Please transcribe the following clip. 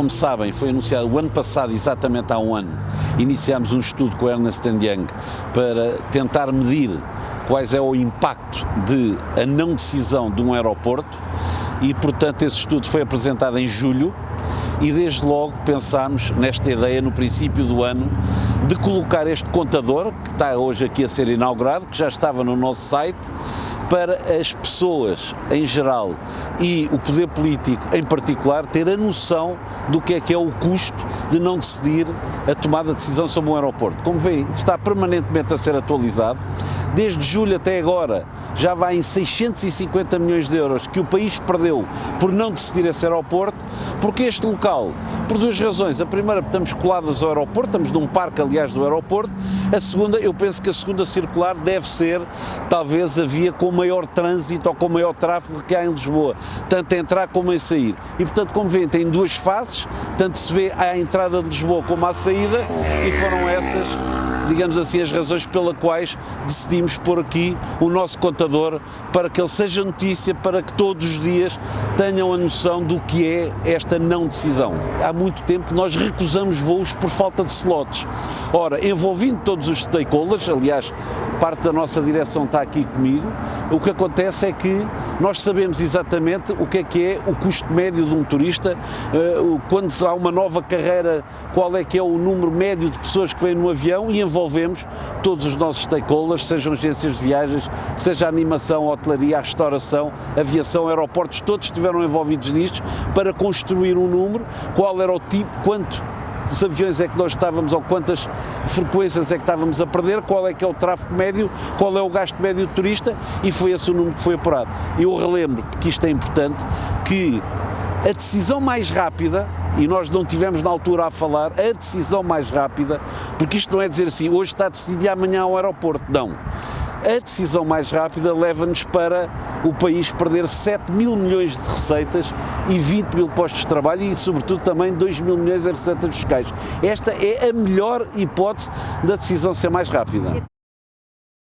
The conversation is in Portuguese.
como sabem, foi anunciado o ano passado, exatamente há um ano, iniciámos um estudo com Ernest Young para tentar medir quais é o impacto de a não decisão de um aeroporto e, portanto, esse estudo foi apresentado em julho e desde logo pensámos nesta ideia no princípio do ano de colocar este contador, que está hoje aqui a ser inaugurado, que já estava no nosso site, para as pessoas em geral e o poder político em particular ter a noção do que é que é o custo de não decidir a tomada de decisão sobre um aeroporto. Como veem, está permanentemente a ser atualizado. Desde julho até agora já vai em 650 milhões de euros que o país perdeu por não decidir esse aeroporto, porque este local, por duas razões. A primeira, estamos colados ao aeroporto, estamos num parque, aliás, do aeroporto. A segunda, eu penso que a segunda circular deve ser, talvez, a via com maior trânsito ou com maior tráfego que há em Lisboa, tanto a entrar como a sair. E, portanto, como veem, tem duas fases, tanto se vê a entrada de Lisboa como a saída, e foram essas digamos assim, as razões pelas quais decidimos pôr aqui o nosso contador para que ele seja notícia, para que todos os dias tenham a noção do que é esta não decisão. Há muito tempo que nós recusamos voos por falta de slots. Ora, envolvendo todos os stakeholders, aliás, parte da nossa direção está aqui comigo, o que acontece é que nós sabemos exatamente o que é que é o custo médio de um turista, eh, quando há uma nova carreira, qual é que é o número médio de pessoas que vêm no avião e envolvemos todos os nossos stakeholders, sejam agências de viagens, seja a animação, a hotelaria, a restauração, aviação, aeroportos, todos estiveram envolvidos nisto para construir um número, qual era o tipo, quanto quantos aviões é que nós estávamos ou quantas frequências é que estávamos a perder, qual é que é o tráfego médio, qual é o gasto médio do turista e foi esse o número que foi apurado. Eu relembro, porque isto é importante, que a decisão mais rápida, e nós não tivemos na altura a falar, a decisão mais rápida, porque isto não é dizer assim, hoje está decidido e amanhã ao aeroporto, não a decisão mais rápida leva-nos para o país perder 7 mil milhões de receitas e 20 mil postos de trabalho e, sobretudo, também 2 mil milhões em receitas fiscais. Esta é a melhor hipótese da decisão ser mais rápida.